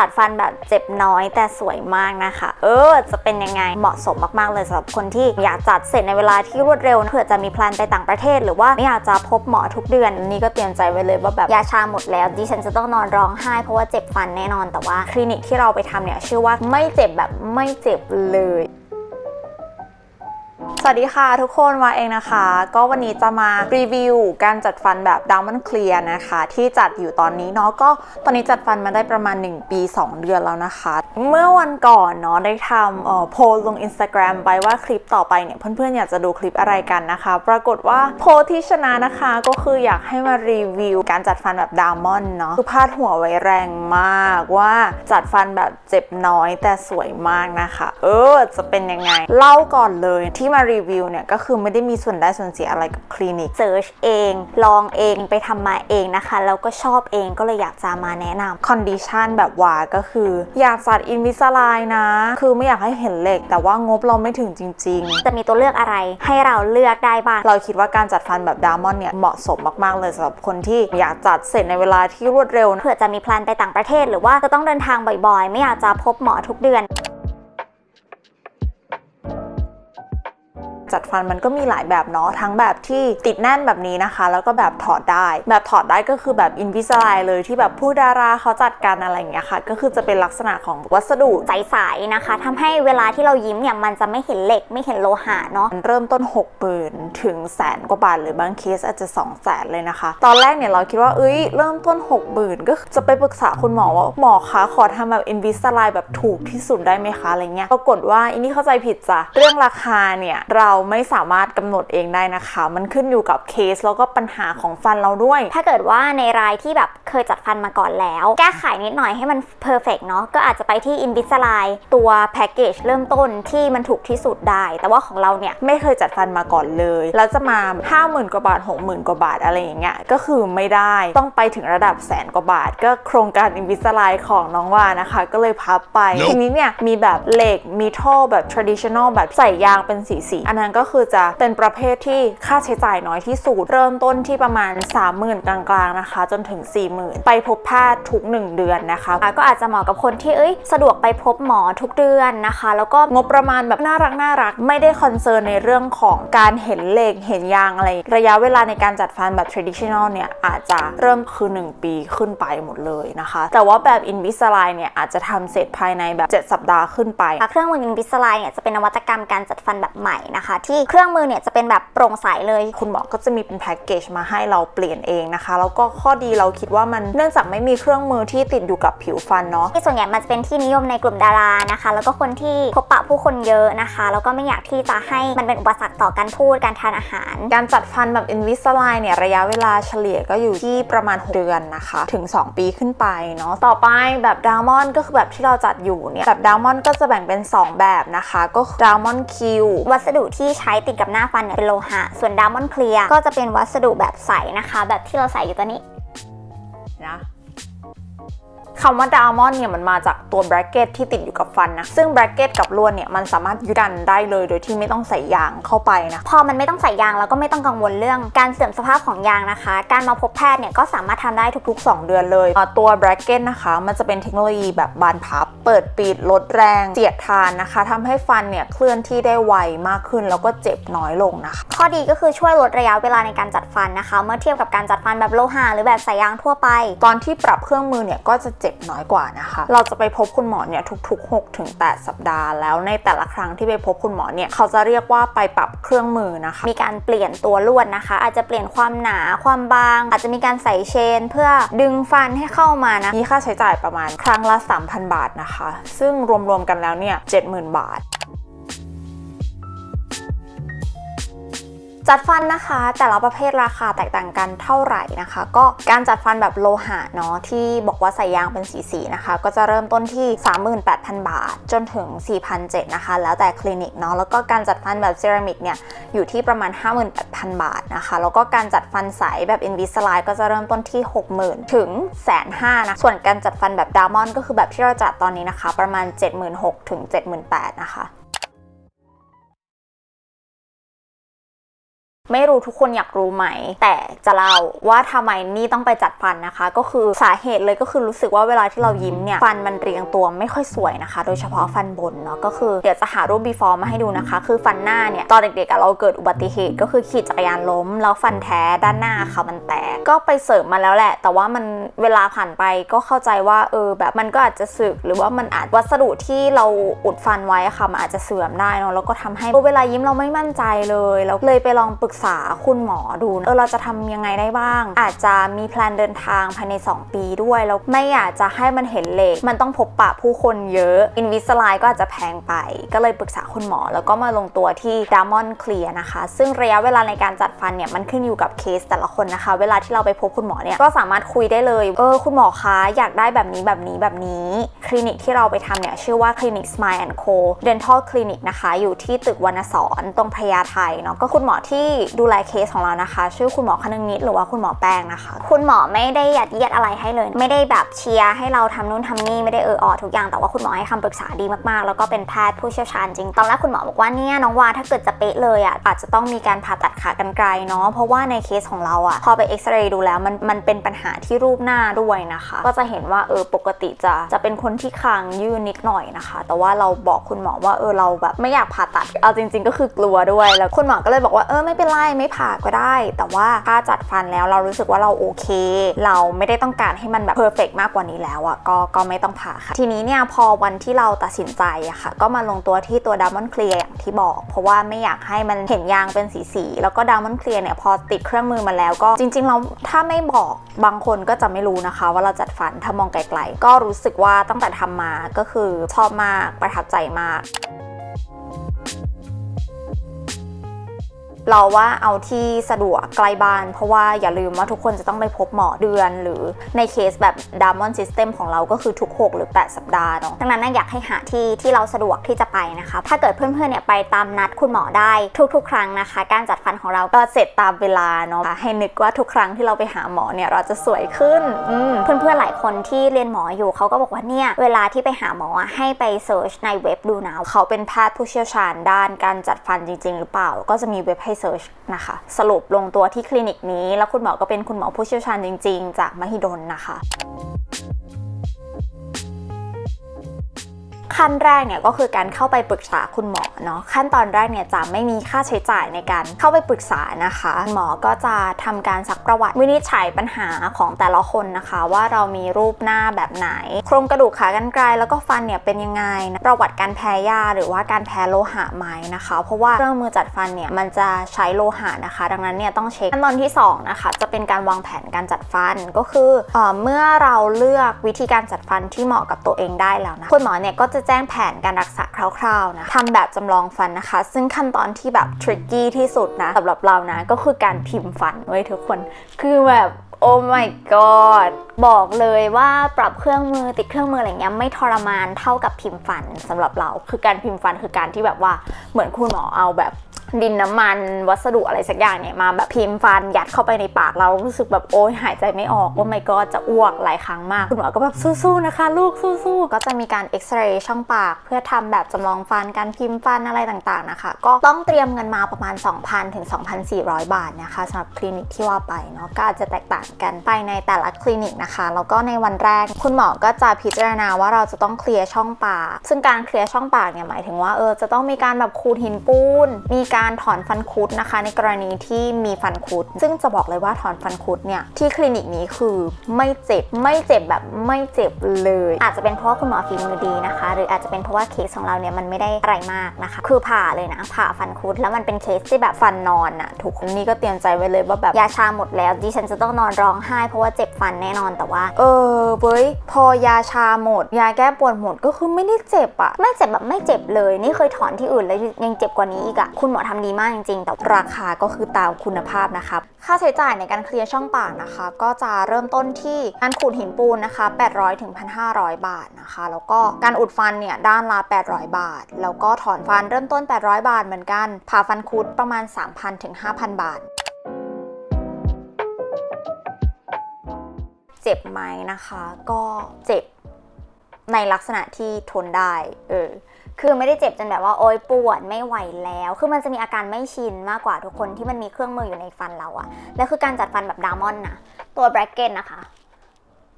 จัดฟันแบบเจ็บน้อยแต่สวยมากนะคะ เออ จะเป็นยังไงเหมาะสมมากๆเลยสำหรับคนที่อยากจัดเสร็จในเวลาที่รวดเร็วเผื่อจะมีแพลนไปต่างประเทศ หรือว่าไม่อยากจะพบหมอทุกเดือนอันนี่ก็เตรียมใจไว้เลยว่าแบบยาชาหมดแล้วดิฉันจะต้องนอนร้องไห้เพราะว่าเจ็บฟันแน่นอนแต่ว่าคลินิกที่เราไปทำเนี่ยชื่อว่าไม่เจ็บแบบไม่เจ็บเลย สวัสดีค่ะทุกคนมาเองนะคะ ก็วันนี้จะมารีวิวการจัดฟันแบบ Diamond Clear นะคะ ที่จัดอยู่ตอนนี้เนาะก็ตอนนี้จัดฟันมาได้ประมาณ 1 ปี 2 เดือนแล้วนะคะ เมื่อวันก่อนเนาะได้ทำโพลลง Instagram ไปว่าคลิปต่อไปเนี่ยเพื่อนๆ อยากจะดูคลิปอะไรกันนะคะ ปรากฏว่าโพลที่ชนะนะคะก็คืออยากให้มารีวิวการจัดฟันแบบ Damon เนาะคือพาดหัวไว้แรงมากว่าจัดฟันแบบเจ็บน้อยแต่สวยมากนะคะ เออจะเป็นยังไงเล่าก่อนเลยที่มารีวิวเนี่ยก็คือไม่ได้มีส่วนได้ส่วนเสียอะไรกับคลินิก search เอง ลองเองไปทำมาเองนะคะ แล้วก็ชอบเองก็เลยอยากจะมาแนะนำ condition แบบว่าก็คือ อยากจัด Invisalign นะ คือไม่อยากให้เห็นเหล็ก แต่ว่างบเราไม่ถึงจริง ๆ จะมีตัวเลือกอะไรให้เราเลือกได้บ้าง เราคิดว่าการจัดฟันแบบ Damon เนี่ยเหมาะสมมากๆเลยสำหรับคนที่อยากจัดเสร็จในเวลาที่รวดเร็วนะเผื่อจะมีแพลนไปต่างประเทศ หรือว่าจะต้องเดินทางบ่อยๆ ไม่อยากจะพบหมอทุกเดือน จัดฟันมันก็มีหลายแบบเนาะทั้งแบบที่ติดแน่นแบบนี้นะคะ แล้วก็แบบถอดได้ แบบถอดได้ก็คือแบบ Invisalign เลยที่แบบผู้ดาราเขาจัดกันอะไรอย่างเงี้ยค่ะ ก็คือจะเป็นลักษณะของวัสดุใสๆนะคะทำให้เวลาที่เรายิ้มเนี่ยมันจะไม่เห็นเหล็กไม่เห็นโลหะเนาะเริ่มต้น6 0,000ื่นถึงแสนกว่าบาทหรือบางเคสอาจจะ2 0 0แสนเลยนะคะ ตอนแรกเนี่ยเราคิดว่าเอ้ยเริ่มต้น6 0,000ก็จะไปปรึกษาคุณหมอว่าหมอคะขอทำแบบ Invisalign แบบถูกที่สุดได้ไหมคะอะไรเงี้ยปรากฏว่าอันนี้เข้าใจผิดจ้ะเรื่องราคาเนี่ยเราไม่สามารถกำหนดเองได้นะคะ มันขึ้นอยู่กับเคสแล้วก็ปัญหาของฟันเราด้วย ถ้าเกิดว่าในรายที่แบบเคยจัดฟันมาก่อนแล้ว แก้ไขนิดหน่อยให้มัน perfect เนาะก็อาจจะไปที่ Invisalign ตัวแพ็กเกจเริ่มต้นที่มันถูกที่สุดได้ แต่ว่าของเราเนี่ยไม่เคยจัดฟันมาก่อนเลยแล้วจะมา 50,000กว่าบาท 60,000กว่าบาทอะไรอย่างเงี้ยก็คือไม่ได้ต้องไปถึงระดับแสนกว่าบาท ก็โครงการ Invisalign ของน้องว่านะคะ ก็เลยพับไป ทีนี้เนี่ยมีแบบเหล็กมีท่อแบบ traditional แบบใส่ยางเป็นสีสีอันนั้นก็คือจะเป็นประเภทที่ค่าใช้จ่ายน้อยที่สุด เริ่มต้นที่ประมาณ 30,000 กลางๆนะคะ จนถึง 40,000 ไปพบแพทย์ทุก 1 เดือนนะคะะก็อาจจะเหมาะกับคนที่เอ้ยสะดวกไปพบหมอทุกเดือนนะคะ แล้วก็งบประมาณแบบน่ารักน่ารักไม่ได้ concern ในเรื่องของการเห็นเหล็กเห็นยางอะไร ระยะเวลาในการจัดฟันแบบ traditional เนี่ยอาจจะเริ่มคือ 1 ปีขึ้นไปหมดเลยนะคะ แต่ว่าแบบ Invisalign เนี่ยอาจจะทำเสร็จภายในแบบ 7 สัปดาห์ขึ้นไป เครื่องมือ Invisalign เนี่ยจะเป็นนวัตกรรมการจัดฟันแบบใหม่นะคะที่เครื่องมือเนี่ยจะเป็นแบบโปร่งใสเลย คุณหมอก็จะมีเป็นแพ็กเกจมาให้เราเปลี่ยนเองนะคะ แล้วก็ข้อดีเราคิดว่ามันเนื่องจากไม่มีเครื่องมือที่ติดอยู่กับผิวฟันเนาะที่ส่วนใหญ่มันจะเป็นที่นิยมในกลุ่มดารานะคะ แล้วก็คนที่พบปะผู้คนเยอะนะคะ แล้วก็ไม่อยากที่จะให้มันเป็นอุปสรรคต่อการพูดการทานอาหาร การจัดฟันแบบ Invisalign เนี่ยระยะเวลาเฉลี่ยก็อยู่ที่ประมาณ6เดือนนะคะ ถึง 2 ปีขึ้นไปเนาะต่อไปแบบ Diamond ก็คือแบบที่เราจัดอยู่เนี่ยแบบ Diamond ก็จะแบ่งเป็น 2 แบบนะคะ ก็คือ Diamond Q วัสดุที่ที่ใช้ติดกับหน้าฟันเนี่ยเป็นโลหะ ส่วนดามอนเคลียร์ก็จะเป็นวัสดุแบบใสนะคะ แบบที่เราใส่อยู่ตอนนี้นะ คำว่าดามอนเนี่ยมันมาจากตัวแบรกเกตที่ติดอยู่กับฟันนะ ซึ่งแบรกเกตกับลวดเนี่ยมันสามารถยึดกันได้เลยโดยที่ไม่ต้องใส่ยางเข้าไปนะ พอมันไม่ต้องใส่ยางแล้วก็ไม่ต้องกังวลเรื่องการเสื่อมสภาพของยางนะคะ การมาพบแพทย์เนี่ยก็สามารถทำได้ทุกๆ 2 เดือนเลยตัวแบรกเกตนะคะ มันจะเป็นเทคโนโลยีแบบบานพับ เปิดปิดลดแรงเสียดทานนะคะทำให้ฟันเนี่ยเคลื่อนที่ได้ไวมากขึ้นแล้วก็เจ็บน้อยลงนะคะ ข้อดีก็คือช่วยลดระยะเวลาในการจัดฟันนะคะ เมื่อเทียบกับการจัดฟันแบบโลหะหรือแบบใส่ยางทั่วไป ตอนที่ปรับเครื่องมือเนี่ยก็จะเจ็บน้อยกว่านะคะ เราจะไปพบคุณหมอเนี่ยทุก ๆ 6 ถึง 8 สัปดาห์ แล้วในแต่ละครั้งที่ไปพบคุณหมอเนี่ยเขาจะเรียกว่าไปปรับเครื่องมือนะคะ มีการเปลี่ยนตัวลวดนะคะ อาจจะเปลี่ยนความหนาความบาง อาจจะมีการใส่เชน เพื่อดึงฟันให้เข้ามานะมีค่าใช้จ่ายประมาณครั้งละ 3,000 บาทนะคะ ซึ่งรวมๆกันแล้วเนี่ย70,000 บาท จัดฟันนะคะ แต่ละประเภทราคาแตกต่างกันเท่าไหร่นะคะ ก็การจัดฟันแบบโลหะเนาะที่บอกว่าใส่ยางเป็นสีสีๆนะคะ ก็จะเริ่มต้นที่ 38,000 บาท จนถึง 4,700นะคะ แล้วแต่คลินิกเนาะแล้วก็การจัดฟันแบบเซรามิกเนี่ยอยู่ที่ประมาณ 58,000 บาทนะคะ แล้วก็การจัดฟันใสแบบ Invisalign ก็จะเริ่มต้นที่ 60,000 ถึง150,000นะส่วนการจัดฟันแบบ Diamond ก็คือแบบที่เราจัดตอนนี้นะคะ ประมาณ 76,000ถึง78,000นะคะ ไม่รู้ทุกคนอยากรู้ไหม แต่จะเล่าว่าทำไมนี่ต้องไปจัดฟันนะคะ ก็คือสาเหตุเลยก็คือรู้สึกว่าเวลาที่เรายิ้มเนี่ย ฟันมันเรียงตัวไม่ค่อยสวยนะคะ โดยเฉพาะฟันบนเนาะก็คือเดี๋ยวจะหารูป before มาให้ดูนะคะ คือฟันหน้าเนี่ย ตอนเด็กๆเราเกิดอุบัติเหตุ ก็คือขี่จักรยานล้ม แล้วฟันแท้ด้านหน้าค่ะมันแตกก็ไปเสริมมาแล้วแหละ แต่ว่ามันเวลาผ่านไปก็เข้าใจว่าเออแบบมันก็อาจจะสึกหรือว่ามันอาจวัสดุที่เราอุดฟันไว้อะค่ะมันอาจจะเสื่อมได้เนาะแล้วก็ทำให้เวลายิ้มเราไม่มั่นใจเลยแล้วเลยไปลองปรึกษาคุณหมอดูเออเราจะทำยังไงได้บ้าง อาจจะมีแพลนเดินทางภายใน 2 ปีด้วยแล้วไม่อยากจะให้มันเห็นเหล็กมันต้องพบปะผู้คนเยอะ Invisalign ก็อาจจะแพงไป ก็เลยปรึกษาคุณหมอ แล้วก็มาลงตัวที่ Damon Clear นะคะ ซึ่งระยะเวลาในการจัดฟันเนี่ยมันขึ้นอยู่กับเคสแต่ละคนนะคะ เวลาที่เราไปพบคุณหมอเนี่ยก็สามารถคุยได้เลยเออคุณหมอคะอยากได้แบบนี้แบบนี้แบบนี้ คลินิกที่เราไปทำเนี่ยชื่อว่าคลินิก Smile Co Dental Clinic นะคะ อยู่ที่ตึกวรรณสอนตรงพญาไทเนาะก็คุณหมอที่ดูแลเคสของเรานะคะ ชื่อคุณหมอคนึงนิดหรือว่าคุณหมอแป้งนะคะ คุณหมอไม่ได้ยัดเยียดอะไรให้เลย ไม่ได้แบบเชียร์ให้เราทำนู่นทำนี่ไม่ได้เออออทุกอย่างแต่ว่าคุณหมอให้คำปรึกษาดีมากๆ แล้วก็เป็นแพทย์ผู้เชี่ยวชาญจริง ตอนแรกคุณหมอบอกว่าเนี่ยน้องวาถ้าเกิดจะเป๊ะเลยอะอาจจะต้องมีการผ่าตัดขากรรไกรเนาะเพราะว่าในเคสของเราอะพอไปเอ็กซเรย์ดูแล้วมันมันเป็นปัญหาที่รูปหน้าด้วยนะคะ ก็จะเห็นว่าเออปกติจะจะเป็นคนที่คางยื่นนิดหน่อยนะคะ แต่ว่าเราบอกคุณหมอว่าเออเราแบบไม่อยากผ่าตัดเอาจริง ๆ ก็คือกลัวด้วยแล้วคุณหมอก็เลยบอกว่าเออไม่เป็นไรไม่ผ่าก็ได้ แต่ว่าถ้าจัดฟันแล้วเรารู้สึกว่าเราโอเค เราไม่ได้ต้องการให้มันแบบเพอร์เฟกมากกว่านี้แล้วอะก็ก็ไม่ต้องผ่าค่ะ ทีนี้เนี่ยพอวันที่เราตัดสินใจอะค่ะ ก็มาลงตัวที่ตัวดามอนเคลียร์อย่างที่บอก เพราะว่าไม่อยากให้มันเห็นยางเป็นสีๆแล้วก็ดามอนเคลียร์เนี่ยพอติดเครื่องมือมาแล้วก็จริงๆเราถ้าไม่บอกบางคนก็จะไม่รู้นะคะ ว่าเราจัดฟันถ้ามองไกลๆ ก็รู้สึกว่าตั้งแต่ทำมาก็คือชอบมากประทับใจมาก เราว่าเอาที่สะดวกใกล้บ้าน เพราะว่าอย่าลืมว่าทุกคนจะต้องไปพบหมอเดือน หรือในเคสแบบ d a m o n System ของเราก็คือทุก 6 หรือ 8 สัปดาห์เนาะดังนั้นนะอยากให้หาที่ที่เราสะดวกที่จะไปนะคะ ถ้าเกิดเพื่อนๆเนี่ยไปตามนัดคุณหมอได้ทุก ๆ ครั้งนะคะ การจัดฟันของเราก็เสร็จตามเวลาเนาะให้นึกว่าทุกครั้งที่เราไปหาหมอเนี่ยเราจะสวยขึ้นเพื่อนๆหลายคนที่เรียนหมออยู่เขาก็บอกว่าเนี่ยเวลาที่ไปหาหมอให้ไปเซิร์ชในเว็บดูนะเขาเป็นแพทย์ผู้เชี่ยวชาญด้านการจัดฟันจริง ๆ หรือเปล่า ก็จะมีเว็บให้ Research นะคะ สรุปลงตัวที่คลินิกนี้ แล้วคุณหมอก็เป็นคุณหมอผู้เชี่ยวชาญจริง ๆ จากมหิดลนะคะ ขั้นแรกเนี่ยก็คือการเข้าไปปรึกษาคุณหมอเนาะขั้นตอนแรกเนี่ยจะไม่มีค่าใช้จ่ายในการเข้าไปปรึกษานะคะ หมอก็จะทำการซักประวัติวินิจฉัยปัญหาของแต่ละคนนะคะ ว่าเรามีรูปหน้าแบบไหน โครงกระดูกขากรรไกรแล้วก็ฟันเนี่ยเป็นยังไงนะประวัติการแพ้ยาหรือว่าการแพ้โลหะไหมนะคะ เพราะว่าเครื่องมือจัดฟันเนี่ยมันจะใช้โลหะนะคะ ดังนั้นเนี่ยต้องเช็คขั้นตอนที่สองนะคะจะเป็นการวางแผนการจัดฟันก็คือเออเมื่อเราเลือกวิธีการจัดฟันที่เหมาะกับตัวเองได้แล้วนะคุณหมอเนี่ยก็จะแจ้งแผนการรักษาคร่าวๆนะทำแบบจำลองฟันนะคะ ซึ่งขั้นตอนที่แบบทริกกี้ที่สุดนะสำหรับเรานะก็คือการพิมพ์ฟันไว้ยทุกคน คือแบบโอ้ my god บอกเลยว่าปรับเครื่องมือติดเครื่องมืออะไรเงี้ยไม่ทรมานเท่ากับพิมพ์ฟันสำหรับเรา คือการพิมพ์ฟันคือการที่แบบว่าเหมือนคุณหมอเอาแบบ ดินน้ำมันวัสดุอะไรสักอย่างเนี่ยมาแบบพิมพ์ฟันยัดเข้าไปในปากเรารู้สึกแบบโอ๊ยหายใจไม่ออกว่าไม่ก็จะอ้วกหลายครั้งมาก คุณหมอก็แบบสู้ๆนะคะ ลูกสู้ๆก็จะมีการเอ็กซเรย์ช่องปาก เพื่อทำแบบจำลองฟันการพิมพ์ฟันอะไรต่างๆนะคะ ก็ต้องเตรียมเงินมาประมาณ 2,000ถึง2,400 บาทนะคะสำหรับคลินิกที่ว่าไปเนาะก็อาจจะแตกต่างกันไปในแต่ละคลินิกนะคะแล้วก็ในวันแรก คุณหมอก็จะพิจารณาว่าเราจะต้องเคลียร์ช่องปาก ซึ่งการเคลียร์ช่องปากเนี่ยหมายถึงว่าเออจะต้องมีการแบบขูดหินปูนมีการการถอนฟันคุดนะคะ ในกรณีที่มีฟันคุด ซึ่งจะบอกเลยว่าถอนฟันคุดเนี่ยที่คลินิกนี้คือไม่เจ็บไม่เจ็บแบบไม่เจ็บเลย อาจจะเป็นเพราะคุณหมอฝีมือดีนะคะ หรืออาจจะเป็นเพราะว่าเคสของเราเนี่ยมันไม่ได้อะไรมากนะคะ คือผ่าเลยนะผ่าฟันคุดแล้วมันเป็นเคสที่แบบฟันนอนอะทุกคนนี่ก็เตรียมใจไว้เลยว่าแบบยาชาหมดแล้วดิฉันจะต้องนอนร้องไห้ เพราะว่าเจ็บฟันแน่นอนแต่ว่า เออเว้ยพอยาชาหมด ยาแก้ปวดหมดก็คือไม่ได้เจ็บอะไม่เจ็บแบบไม่เจ็บเลย นี่เคยถอนที่อื่นแล้วยังเจ็บกว่านี้อีกอะคุณหมอทำดีมากจริงๆ แต่ราคาก็คือตามคุณภาพนะคะ ค่าใช้จ่ายในการเคลียร์ช่องปากนะคะ ก็จะเริ่มต้นที่การขูดหินปูนนะคะ 800ถึง1,500 บาทนะคะ แล้วก็การอุดฟันเนี่ยด้านละ 800 บาท แล้วก็ถอนฟันเริ่มต้น 800 บาทเหมือนกัน ผ่าฟันคุดประมาณ 3,000ถึง5,000 บาทเจ็บไหมนะคะ ก็เจ็บ ในลักษณะที่ทนได้ เออ คือไม่ได้เจ็บจนแบบว่าโอ๊ยปวดไม่ไหวแล้ว คือมันจะมีอาการไม่ชินมากกว่าทุกคนที่มันมีเครื่องมืออยู่ในฟันเราอะแล้วคือการจัดฟันแบบดามอนนะตัวแบรกเกนนะคะ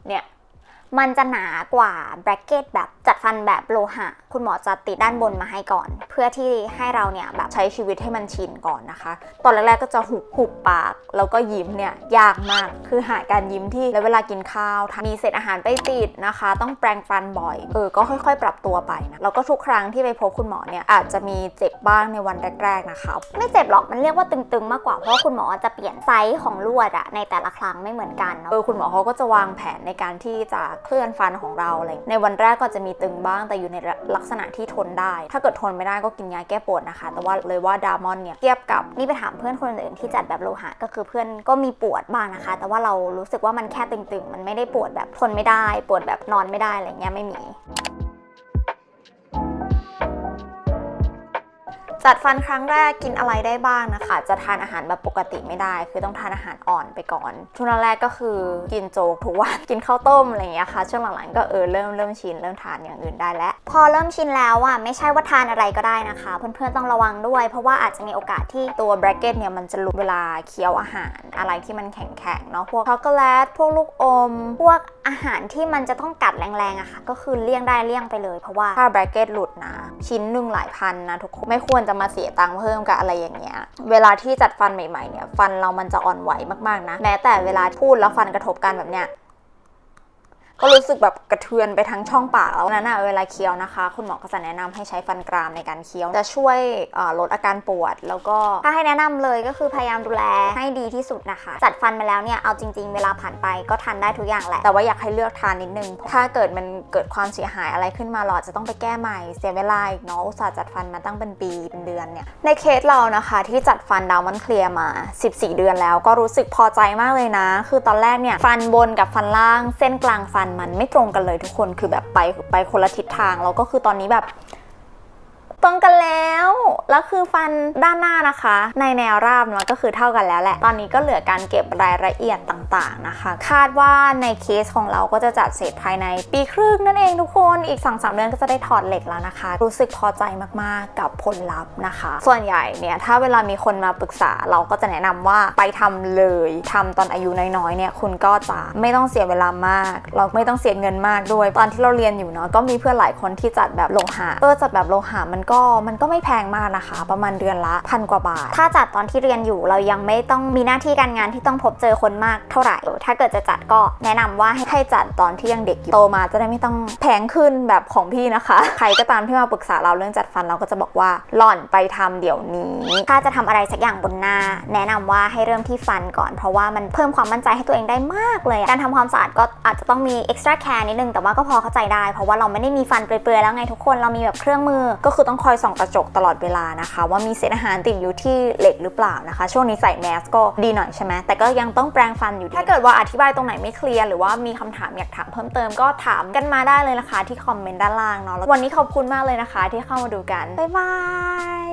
เนี่ย มันจะหนากว่าแบรกเกตแบบจัดฟันแบบโลหะ คุณหมอจะติดด้านบนมาให้ก่อน เพื่อที่ให้เราเนี่ยแบบใช้ชีวิตให้มันชินก่อนนะคะ ตอนแรกๆก็จะหุบหุบปาก แล้วก็ยิ้มเนี่ยยากมาก คือหาการยิ้มที่แล้วเวลากินข้าวมีเศษอาหารไปติดนะคะ ต้องแปรงฟันบ่อย เออ ก็ค่อยๆ ปรับตัวไปนะ แล้วก็ทุกครั้งที่ไปพบคุณหมอเนี่ยอาจจะมีเจ็บบ้างในวันแรก ๆนะคะ ไม่เจ็บหรอก มันเรียกว่าตึงๆ มากกว่า เพราะว่าคุณหมอจะเปลี่ยนไซส์ของลวดอะในแต่ละครั้งไม่เหมือนกันเนอะเออ คุณหมอเขาก็จะวางแผนในการที่จะเคลื่อนฟันของเราอะไรในวันแรกก็จะมีตึงบ้างแต่อยู่ในลักษณะที่ทนได้ ถ้าเกิดทนไม่ได้ก็กินยาแก้ปวดนะคะ แต่ว่าเลยว่าดามอนเนี่ยเทียบกับนี่ไปถามเพื่อนคนอื่นที่จัดแบบโลหะก็คือเพื่อนก็มีปวดบ้างนะคะ แต่ว่าเรารู้สึกว่ามันแค่ตึงๆ มันไม่ได้ปวดแบบทนไม่ได้ ปวดแบบนอนไม่ได้อะไรเงี้ยไม่มี จัดฟันครั้งแรกกินอะไรได้บ้างนะคะ จะทานอาหารแบบปกติไม่ได้ คือต้องทานอาหารอ่อนไปก่อนช่วงแรกก็คือกินโจ๊กทุกวันกินข้าวต้มอะไรอย่างเงี้ยค่ะ ช่วงหลังๆก็เออเริ่มเริ่มชินเริ่มทานอย่างอื่นได้แล้ว พอเริ่มชินแล้วอะไม่ใช่ว่าทานอะไรก็ได้นะคะ เพื่อนๆต้องระวังด้วย เพราะว่าอาจจะมีโอกาสที่ตัวแบรกเก็ตเนี่ยมันจะหลุดเวลาเคี้ยวอาหารอะไรที่มันแข็งๆเนาะพวกช็อกโกแลตพวกลูกอม พวกอาหารที่มันจะต้องกัดแรงๆอะค่ะ ก็คือเลี่ยงได้เลี่ยงไปเลย เพราะว่าถ้าแบรกเกตหลุดนะ ชิ้นหนึ่งหลายพันนะทุกคนไม่ควรจะมาเสียตังค์เพิ่มกับอะไรอย่างเงี้ยเวลาที่จัดฟันใหม่ๆเนี่ยฟันเรามันจะอ่อนไหวมากๆนะ แม้แต่เวลาพูดแล้วฟันกระทบกันแบบเนี้ย ก็รู้สึกแบบกระเทือนไปทั้งช่องปากแล้วนั้นอะเวลาเคี้ยวนะคะ คุณหมอก็จะแนะนำให้ใช้ฟันกรามในการเคี้ยว จะช่วยลดอาการปวด แล้วก็ถ้าให้แนะนำเลยก็คือพยายามดูแลให้ดีที่สุดนะคะ จัดฟันมาแล้วเนี่ยเอาจริง ๆ เวลาผ่านไปก็ทานได้ทุกอย่างแหละแต่ว่าอยากให้เลือกทานนิดนึงถ้าเกิดมันเกิดความเสียหายอะไรขึ้นมาเราอาจจะต้องไปแก้ใหม่เสียเวลาอีกเนาะอุตส่าห์จัดฟันมาตั้งเป็นปีเป็นเดือนเนี่ยในเคสเรานะคะที่จัดฟันดาวมันเคลียร์มา 14 เดือนแล้วก็รู้สึกพอใจมากเลยนะ คือตอนแรกเนี่ยฟันบนกับฟันล่างเส้นกลางฟันมันไม่ตรงกันเลยทุกคนคือแบบไปไปคนละทิศทางแล้วก็คือตอนนี้แบบ ตรงกันแล้ว แล้วคือฟันด้านหน้านะคะ ในแนวราบมันก็คือเท่ากันแล้วแหละ ตอนนี้ก็เหลือการเก็บรายละเอียดต่างๆนะคะ คาดว่าในเคสของเราก็จะจัดเสร็จภายในปีครึ่งนั่นเองทุกคน อีก2อสเดือนก็จะได้ถอดเหล็กแล้วนะคะ รู้สึกพอใจมากๆกับผลลัพธ์นะคะ ส่วนใหญ่เนี่ยถ้าเวลามีคนมาปรึกษาเราก็จะแนะนำว่าไปทำเลยทำตอนอายุน้อยๆเนี่ยคุณก็จะไม่ต้องเสียเวลามาก เราไม่ต้องเสียเงินมากด้วย ตอนที่เราเรียนอยู่เนาะก็มีเพื่อนหลายคนที่จัดแบบโลหะเออจัดแบบโลหะมันก็็มันก็ไม่แพงมากนะคะ ประมาณเดือนละพันกว่าบาท ถ้าจัดตอนที่เรียนอยู่เรายังไม่ต้องมีหน้าที่การงานที่ต้องพบเจอคนมากเท่าไหร่ ถ้าเกิดจะจัดก็แนะนำว่าให้ให้จัดตอนที่ยังเด็กอยู่โตมาจะได้ไม่ต้องแพงขึ้นแบบของพี่นะคะ ใครก็ตามที่มาปรึกษาเราเรื่องจัดฟันเราก็จะบอกว่าหล่อนไปทำเดี๋ยวนี้ ถ้าจะทำอะไรสักอย่างบนหน้า แนะนำว่าให้เริ่มที่ฟันก่อน เพราะว่ามันเพิ่มความมั่นใจให้ตัวเองได้มากเลย การทำความสะอาดก็อาจจะต้องมี extra care นิดนึงแต่ว่าก็พอเข้าใจได้ เพราะว่าเราไม่ได้มีฟันเปลือยๆแล้วไงทุกคนเรามีแบบเครื่องมือก็คือต้องคอยส่องกระจกตลอดเวลานะคะ ว่ามีเศษอาหารติดอยู่ที่เหล็กหรือเปล่านะคะ ช่วงนี้ใส่แมสก็ดีหน่อยใช่ไหมแต่ก็ยังต้องแปรงฟันอยู่ดีถ้าเกิดว่าอธิบายตรงไหนไม่เคลียร์หรือว่ามีคำถามอยากถามเพิ่มเติมก็ถามกันมาได้เลยนะคะ ที่คอมเมนต์ด้านล่างเนาะววันนี้ขอบคุณมากเลยนะคะ ที่เข้ามาดูกันบ๊ายบาย